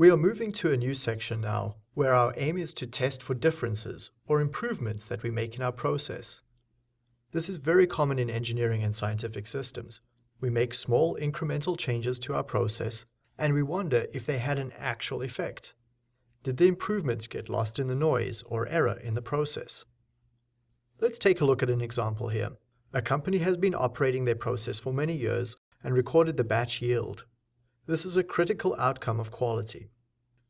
We are moving to a new section now, where our aim is to test for differences or improvements that we make in our process. This is very common in engineering and scientific systems. We make small incremental changes to our process, and we wonder if they had an actual effect. Did the improvements get lost in the noise or error in the process? Let's take a look at an example here. A company has been operating their process for many years and recorded the batch yield. This is a critical outcome of quality.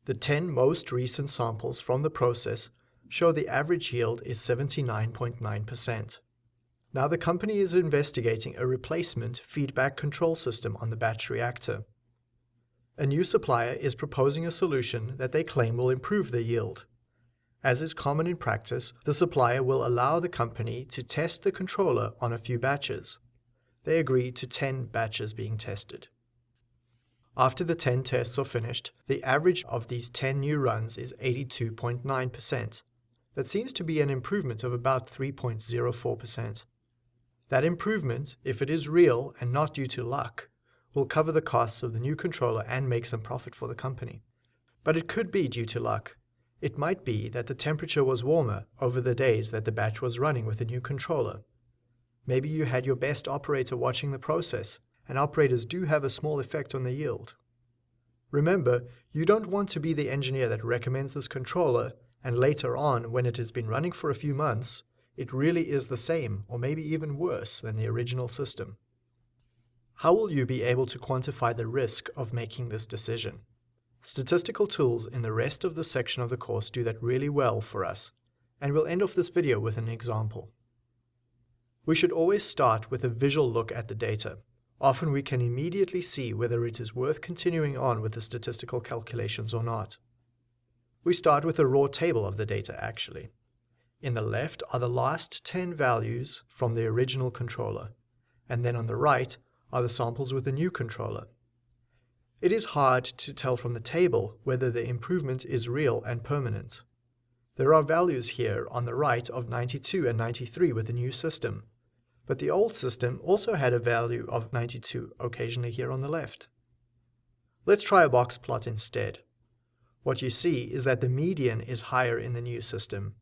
The 10 most recent samples from the process show the average yield is 79.9%. Now the company is investigating a replacement feedback control system on the batch reactor. A new supplier is proposing a solution that they claim will improve the yield. As is common in practice, the supplier will allow the company to test the controller on a few batches. They agree to 10 batches being tested. After the 10 tests are finished, the average of these 10 new runs is 82.9%. That seems to be an improvement of about 3.04%. That improvement, if it is real and not due to luck, will cover the costs of the new controller and make some profit for the company. But it could be due to luck. It might be that the temperature was warmer over the days that the batch was running with the new controller. Maybe you had your best operator watching the process, and operators do have a small effect on the yield. Remember, you don't want to be the engineer that recommends this controller, and later on, when it has been running for a few months, it really is the same, or maybe even worse, than the original system. How will you be able to quantify the risk of making this decision? Statistical tools in the rest of the section of the course do that really well for us, and we'll end off this video with an example. We should always start with a visual look at the data. Often we can immediately see whether it is worth continuing on with the statistical calculations or not. We start with a raw table of the data actually. In the left are the last 10 values from the original controller, and then on the right are the samples with the new controller. It is hard to tell from the table whether the improvement is real and permanent. There are values here on the right of 92 and 93 with the new system, but the old system also had a value of 92 occasionally here on the left. Let's try a box plot instead. What you see is that the median is higher in the new system,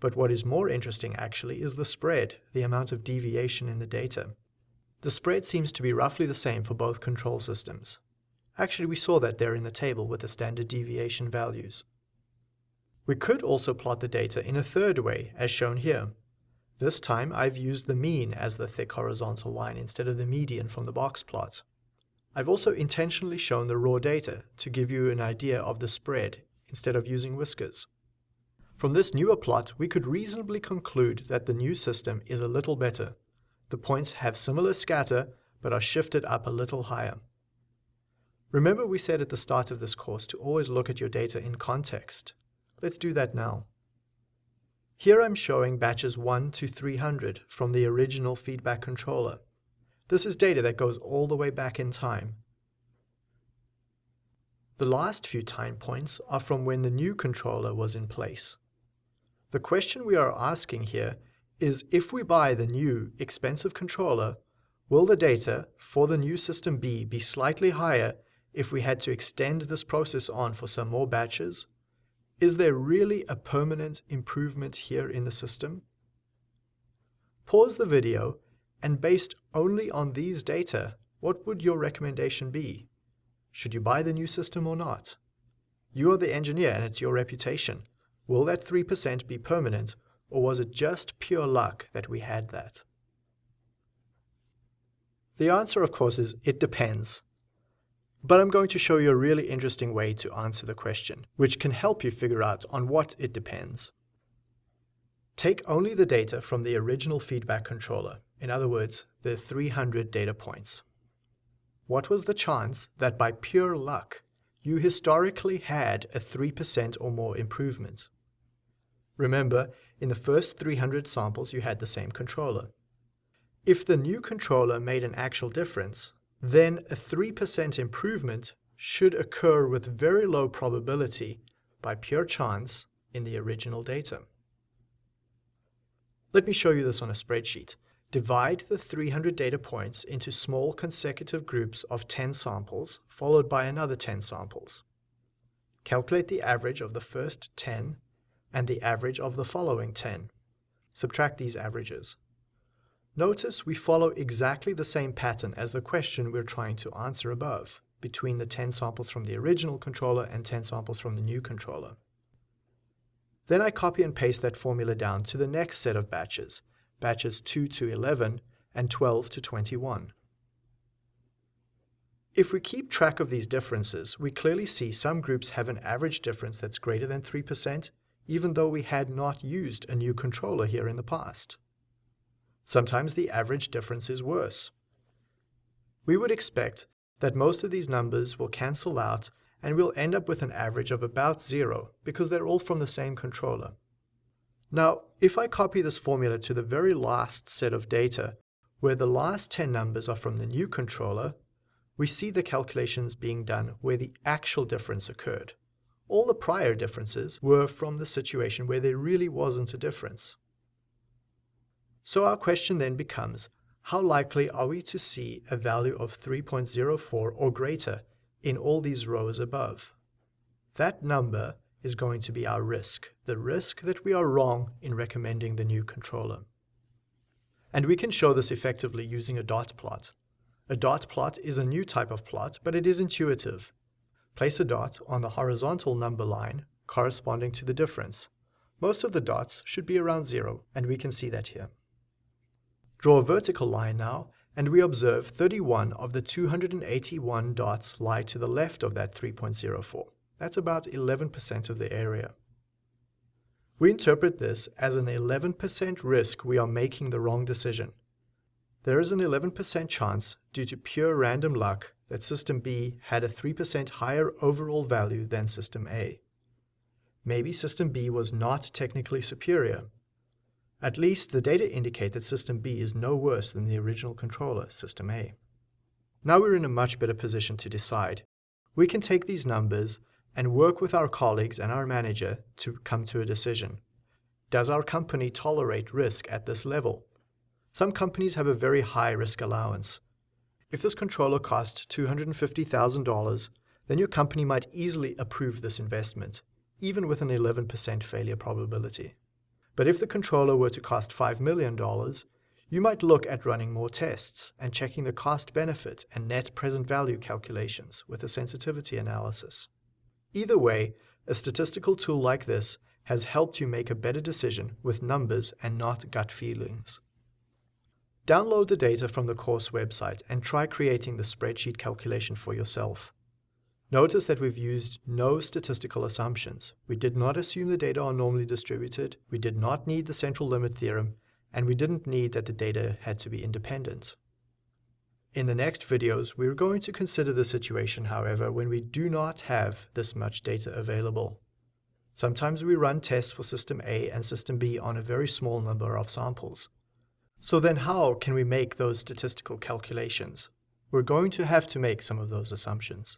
but what is more interesting actually is the spread, the amount of deviation in the data. The spread seems to be roughly the same for both control systems. Actually, we saw that there in the table with the standard deviation values. We could also plot the data in a third way, as shown here. This time I've used the mean as the thick horizontal line instead of the median from the box plot. I've also intentionally shown the raw data to give you an idea of the spread instead of using whiskers. From this newer plot, we could reasonably conclude that the new system is a little better. The points have similar scatter, but are shifted up a little higher. Remember we said at the start of this course to always look at your data in context. Let's do that now. Here I'm showing batches 1 to 300 from the original feedback controller. This is data that goes all the way back in time. The last few time points are from when the new controller was in place. The question we are asking here is if we buy the new, expensive controller, will the data for the new system B be slightly higher if we had to extend this process on for some more batches? Is there really a permanent improvement here in the system? Pause the video and based only on these data, what would your recommendation be? Should you buy the new system or not? You are the engineer and it's your reputation. Will that 3% be permanent or was it just pure luck that we had that? The answer, of course, is it depends. But I'm going to show you a really interesting way to answer the question, which can help you figure out on what it depends. Take only the data from the original feedback controller, in other words, the 300 data points. What was the chance that by pure luck, you historically had a 3% or more improvement? Remember, in the first 300 samples you had the same controller. If the new controller made an actual difference, then a 3% improvement should occur with very low probability by pure chance in the original data. Let me show you this on a spreadsheet. Divide the 300 data points into small consecutive groups of 10 samples, followed by another 10 samples. Calculate the average of the first 10 and the average of the following 10. Subtract these averages. Notice we follow exactly the same pattern as the question we're trying to answer above, between the 10 samples from the original controller and 10 samples from the new controller. Then I copy and paste that formula down to the next set of batches, batches 2 to 11 and 12 to 21. If we keep track of these differences, we clearly see some groups have an average difference that's greater than 3%, even though we had not used a new controller here in the past. Sometimes the average difference is worse. We would expect that most of these numbers will cancel out and we'll end up with an average of about zero because they're all from the same controller. Now, if I copy this formula to the very last set of data, where the last 10 numbers are from the new controller, we see the calculations being done where the actual difference occurred. All the prior differences were from the situation where there really wasn't a difference. So our question then becomes, how likely are we to see a value of 3.04 or greater in all these rows above? That number is going to be our risk, the risk that we are wrong in recommending the new controller. And we can show this effectively using a dot plot. A dot plot is a new type of plot, but it is intuitive. Place a dot on the horizontal number line corresponding to the difference. Most of the dots should be around zero, and we can see that here. Draw a vertical line now, and we observe 31 of the 281 dots lie to the left of that 3.04. That's about 11% of the area. We interpret this as an 11% risk we are making the wrong decision. There is an 11% chance, due to pure random luck, that System B had a 3% higher overall value than System A. Maybe System B was not technically superior, at least the data indicate that System B is no worse than the original controller, System A. Now we're in a much better position to decide. We can take these numbers and work with our colleagues and our manager to come to a decision. Does our company tolerate risk at this level? Some companies have a very high risk allowance. If this controller costs $250,000, then your company might easily approve this investment, even with an 11% failure probability. But if the controller were to cost $5 million, you might look at running more tests and checking the cost-benefit and net present value calculations with a sensitivity analysis. Either way, a statistical tool like this has helped you make a better decision with numbers and not gut feelings. Download the data from the course website and try creating the spreadsheet calculation for yourself. Notice that we've used no statistical assumptions. We did not assume the data are normally distributed, we did not need the central limit theorem, and we didn't need that the data had to be independent. In the next videos, we're going to consider the situation, however, when we do not have this much data available. Sometimes we run tests for System A and System B on a very small number of samples. So then how can we make those statistical calculations? We're going to have to make some of those assumptions.